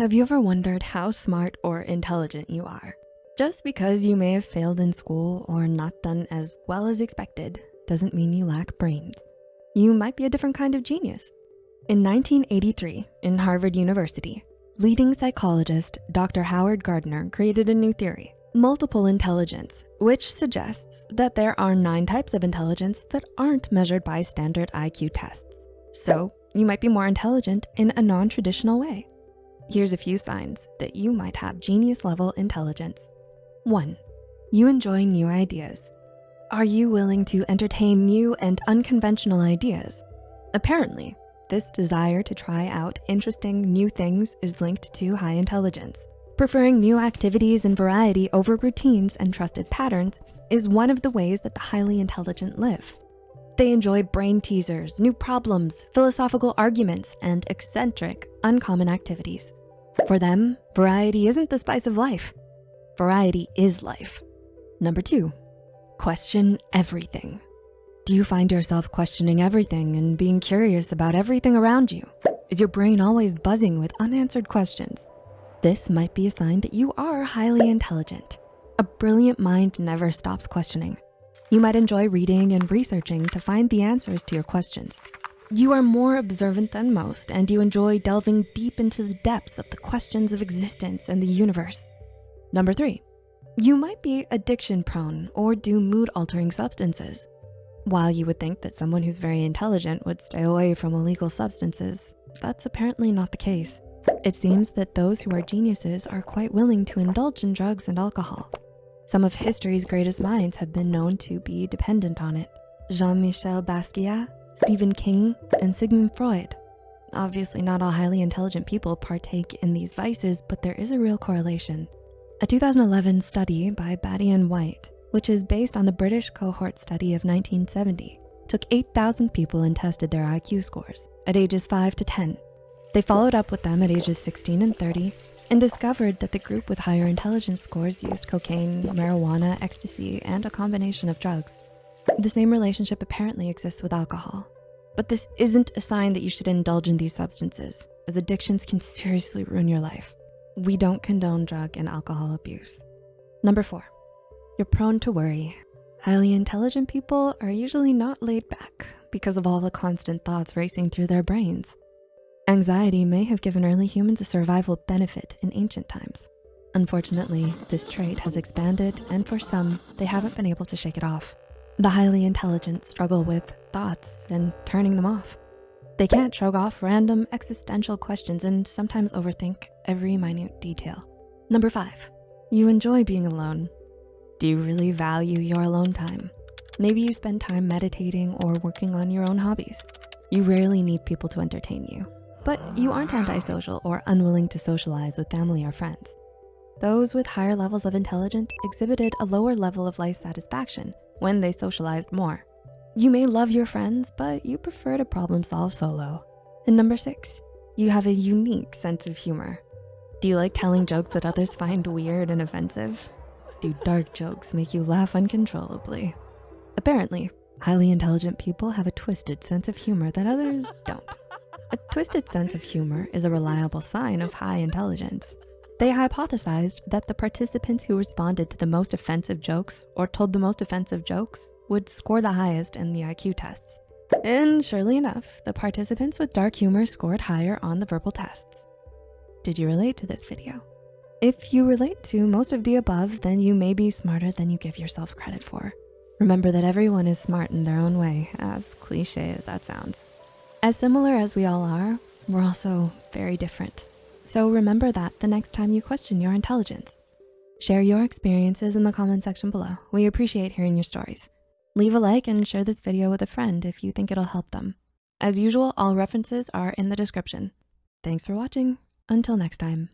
Have you ever wondered how smart or intelligent you are? Just because you may have failed in school or not done as well as expected doesn't mean you lack brains. You might be a different kind of genius. In 1983, in Harvard University, leading psychologist Dr. Howard Gardner created a new theory, multiple intelligence, which suggests that there are nine types of intelligence that aren't measured by standard IQ tests. So you might be more intelligent in a non-traditional way. Here's a few signs that you might have genius level intelligence. One, you enjoy new ideas. Are you willing to entertain new and unconventional ideas? Apparently, this desire to try out interesting new things is linked to high intelligence. Preferring new activities and variety over routines and trusted patterns is one of the ways that the highly intelligent live. They enjoy brain teasers, new problems, philosophical arguments, and eccentric, uncommon activities. For them, variety isn't the spice of life. Variety is life. Number two, question everything. Do you find yourself questioning everything and being curious about everything around you? Is your brain always buzzing with unanswered questions? This might be a sign that you are highly intelligent. A brilliant mind never stops questioning. You might enjoy reading and researching to find the answers to your questions. You are more observant than most and you enjoy delving deep into the depths of the questions of existence and the universe. Number three, you might be addiction prone or do mood altering substances. While you would think that someone who's very intelligent would stay away from illegal substances, that's apparently not the case. It seems that those who are geniuses are quite willing to indulge in drugs and alcohol. Some of history's greatest minds have been known to be dependent on it. Jean-Michel Basquiat, Stephen King, and Sigmund Freud. Obviously not all highly intelligent people partake in these vices, but there is a real correlation. A 2011 study by Batty and White, which is based on the British cohort study of 1970, took 8,000 people and tested their IQ scores at ages five to 10. They followed up with them at ages 16 and 30 and discovered that the group with higher intelligence scores used cocaine, marijuana, ecstasy, and a combination of drugs. The same relationship apparently exists with alcohol. But this isn't a sign that you should indulge in these substances, as addictions can seriously ruin your life. We don't condone drug and alcohol abuse. Number four, you're prone to worry. Highly intelligent people are usually not laid back because of all the constant thoughts racing through their brains. Anxiety may have given early humans a survival benefit in ancient times. Unfortunately, this trait has expanded and for some, they haven't been able to shake it off. The highly intelligent struggle with thoughts and turning them off. They can't shrug off random existential questions and sometimes overthink every minute detail. Number five, you enjoy being alone. Do you really value your alone time? Maybe you spend time meditating or working on your own hobbies. You rarely need people to entertain you, but you aren't antisocial or unwilling to socialize with family or friends. Those with higher levels of intelligence exhibited a lower level of life satisfaction when they socialized more. You may love your friends, but you prefer to problem solve solo. And number six, you have a unique sense of humor. Do you like telling jokes that others find weird and offensive? Do dark jokes make you laugh uncontrollably? Apparently, highly intelligent people have a twisted sense of humor that others don't. A twisted sense of humor is a reliable sign of high intelligence. They hypothesized that the participants who responded to the most offensive jokes or told the most offensive jokes would score the highest in the IQ tests. And surely enough, the participants with dark humor scored higher on the verbal tests. Did you relate to this video? If you relate to most of the above, then you may be smarter than you give yourself credit for. Remember that everyone is smart in their own way, as cliche as that sounds. As similar as we all are, we're also very different. So remember that the next time you question your intelligence. Share your experiences in the comment section below. We appreciate hearing your stories. Leave a like and share this video with a friend if you think it'll help them. As usual, all references are in the description. Thanks for watching. Until next time.